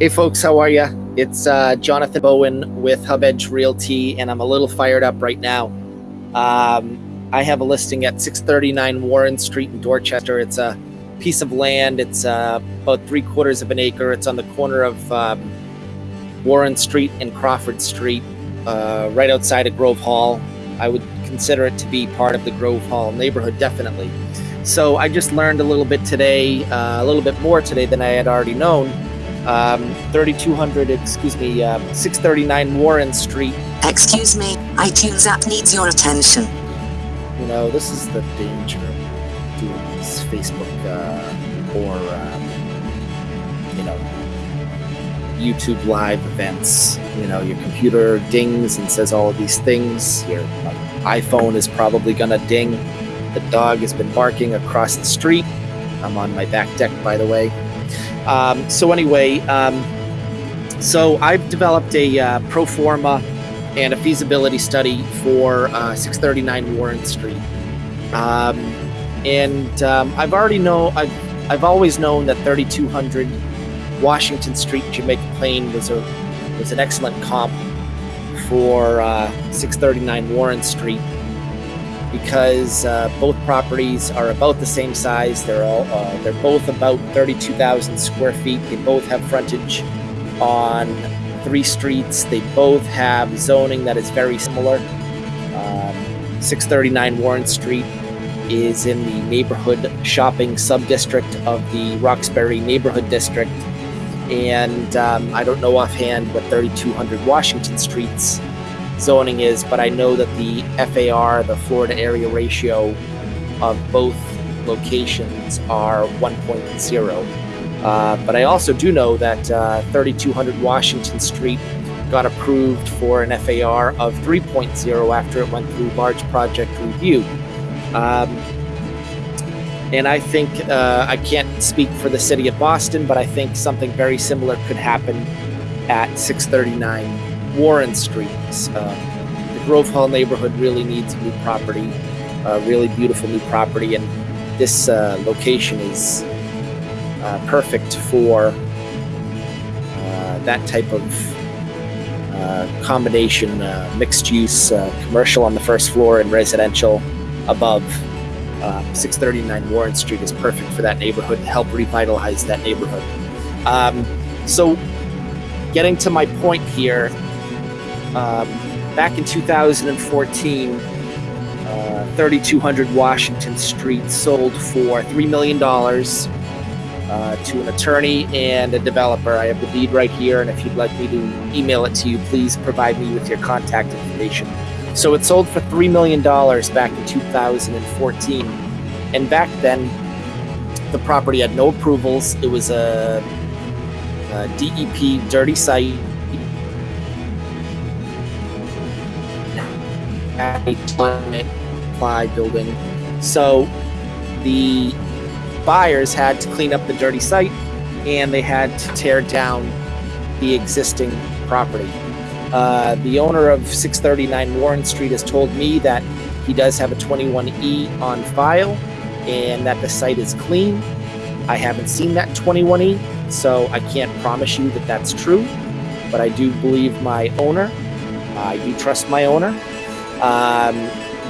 Hey folks, how are you? It's uh, Jonathan Bowen with Hub Edge Realty, and I'm a little fired up right now. Um, I have a listing at 639 Warren Street in Dorchester. It's a piece of land. It's uh, about three quarters of an acre. It's on the corner of um, Warren Street and Crawford Street, uh, right outside of Grove Hall. I would consider it to be part of the Grove Hall neighborhood, definitely. So I just learned a little bit today, uh, a little bit more today than I had already known um, 3200, excuse me, uh, 639 Warren Street. Excuse me, iTunes app needs your attention. You know, this is the danger of doing these Facebook uh, or, um, you know, YouTube live events. You know, your computer dings and says all of these things. Your iPhone is probably going to ding. The dog has been barking across the street. I'm on my back deck, by the way. Um, so anyway, um, so I've developed a uh, pro forma and a feasibility study for uh, 639 Warren Street. Um, and um, I've already know I've I've always known that 3200 Washington Street, Jamaica Plain was a was an excellent comp for uh, 639 Warren Street because uh, both properties are about the same size. They're all uh, they're both about 32,000 square feet. They both have frontage on three streets. They both have zoning that is very similar. Um, 639 Warren Street is in the neighborhood shopping sub-district of the Roxbury neighborhood district. And um, I don't know offhand what 3200 Washington Street's zoning is, but I know that the FAR, the floor area ratio of both locations are 1.0. Uh, but I also do know that uh, 3200 Washington Street got approved for an FAR of 3.0 after it went through large project review. Um, and I think uh, I can't speak for the city of Boston, but I think something very similar could happen at 639 Warren Street. Uh, the Grove Hall neighborhood really needs new property, uh, really beautiful new property, and this uh, location is uh, perfect for uh, that type of uh, combination mixed use commercial on the first floor and residential above. 639 Warren Street is perfect for that neighborhood to help revitalize that neighborhood. Um, so, getting to my point here, um, back in 2014, uh, 3200 Washington Street sold for $3 million uh, to an attorney and a developer. I have the deed right here, and if you'd like me to email it to you, please provide me with your contact information. So it sold for $3 million back in 2014. And back then, the property had no approvals. It was a, a DEP dirty site a ply building. So the buyers had to clean up the dirty site and they had to tear down the existing property. Uh, the owner of 639 Warren Street has told me that he does have a 21E on file and that the site is clean. I haven't seen that 21E, so I can't promise you that that's true, but I do believe my owner. I do trust my owner, um,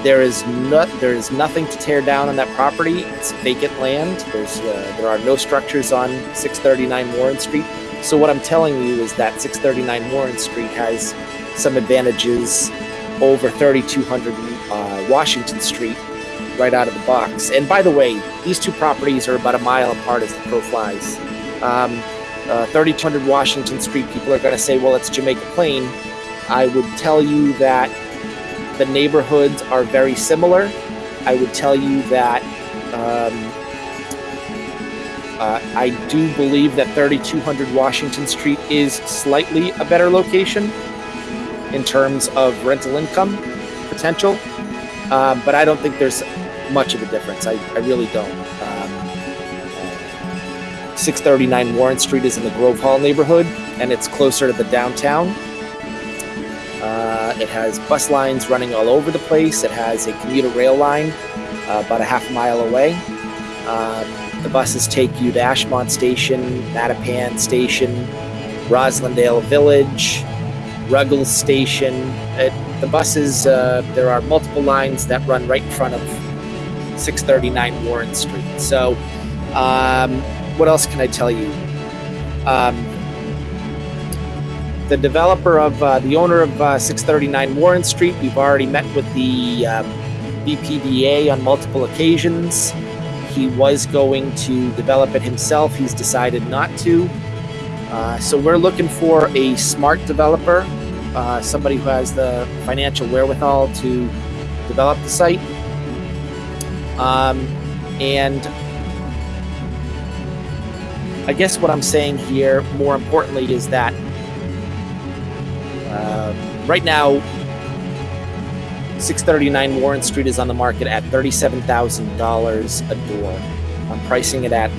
there is not there is nothing to tear down on that property. It's vacant land. There's uh, there are no structures on 639 Warren Street. So what I'm telling you is that 639 Warren Street has some advantages over 3200 uh, Washington Street right out of the box. And by the way, these two properties are about a mile apart as the crow flies. Um, uh, 3200 Washington Street, people are going to say, well, it's Jamaica Plain. I would tell you that the neighborhoods are very similar. I would tell you that um, uh, I do believe that 3200 Washington Street is slightly a better location in terms of rental income potential, uh, but I don't think there's much of a difference. I, I really don't. Um, 639 Warren Street is in the Grove Hall neighborhood, and it's closer to the downtown. Uh, it has bus lines running all over the place. It has a commuter rail line uh, about a half mile away. Um, the buses take you to Ashmont Station, Mattapan Station, Roslindale Village, Ruggles Station. It, the buses, uh, there are multiple lines that run right in front of 639 Warren Street. So, um, what else can I tell you? Um, the developer of uh, the owner of uh, 639 Warren Street, we've already met with the um, BPDA on multiple occasions. He was going to develop it himself. He's decided not to. Uh, so we're looking for a smart developer, uh, somebody who has the financial wherewithal to develop the site. Um, and I guess what I'm saying here, more importantly, is that uh, right now, 639 Warren Street is on the market at $37,000 a door. I'm pricing it at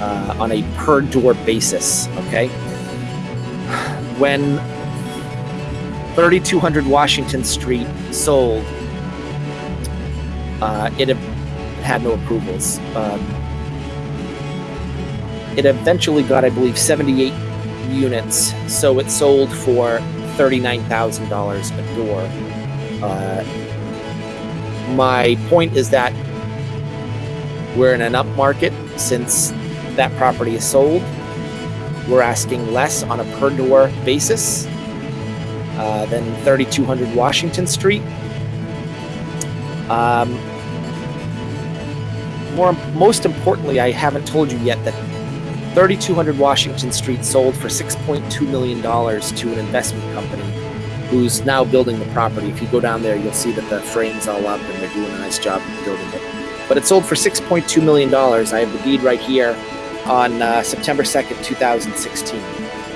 uh, on a per door basis. Okay. When 3200 Washington Street sold, uh, it had no approvals. Um, it eventually got, I believe, 78 units, so it sold for $39,000 a door. Uh, my point is that we're in an up market since that property is sold. We're asking less on a per door basis uh, than 3200 Washington Street. Um, more, most importantly, I haven't told you yet that 3200 Washington Street sold for $6.2 million to an investment company who's now building the property. If you go down there, you'll see that the frame's all up and they're doing a nice job of building it. But it sold for $6.2 million. I have the deed right here on uh, September 2nd, 2016.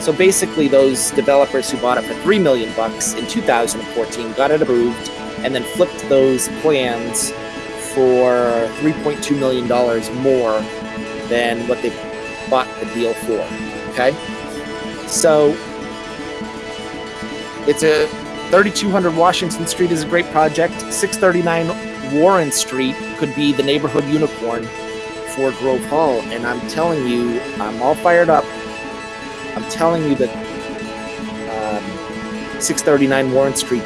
So basically, those developers who bought it for three million bucks in 2014 got it approved, and then flipped those plans for 3.2 million dollars more than what they bought the deal for. Okay, so it's a 3200 Washington Street is a great project. 639 Warren Street could be the neighborhood unicorn for Grove Hall, and I'm telling you, I'm all fired up. I'm telling you that um, 639 Warren Street,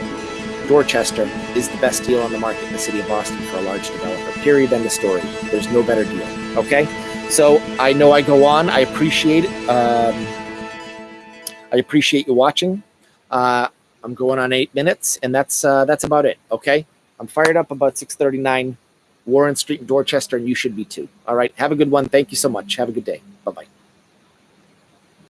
Dorchester, is the best deal on the market in the city of Boston for a large developer. Period. End of story. There's no better deal. Okay. So I know I go on. I appreciate it. Um, I appreciate you watching. Uh, I'm going on eight minutes, and that's uh, that's about it. Okay. I'm fired up about 639 Warren Street Dorchester, and you should be too. All right. Have a good one. Thank you so much. Have a good day. Bye bye.